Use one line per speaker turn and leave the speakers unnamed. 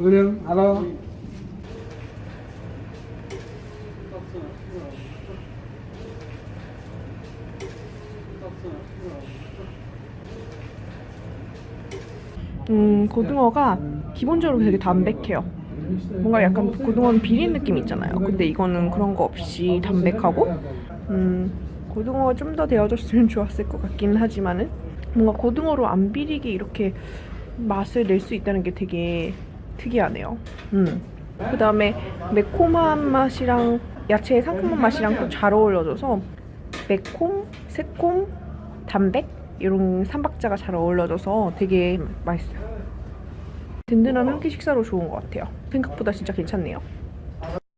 은영 알아?
음, 고등어가 기본적으로 되게 담백해요. 뭔가 약간 고등어는 비린 느낌 있잖아요. 근데 이거는 그런 거 없이 담백하고, 음, 고등어가 좀 더 데워졌으면 좋았을 것 같긴 하지만은, 뭔가 고등어로 안 비리게 이렇게 맛을 낼 수 있다는 게 되게 특이하네요. 음. 그 다음에 매콤한 맛이랑 야채의 상큼한 맛이랑 또 잘 어울려져서 매콤, 새콤, 담백 이런 삼박자가 잘 어울려져서 되게 맛있어요. 든든한 한 끼 식사로 좋은 것 같아요. 생각보다 진짜 괜찮네요.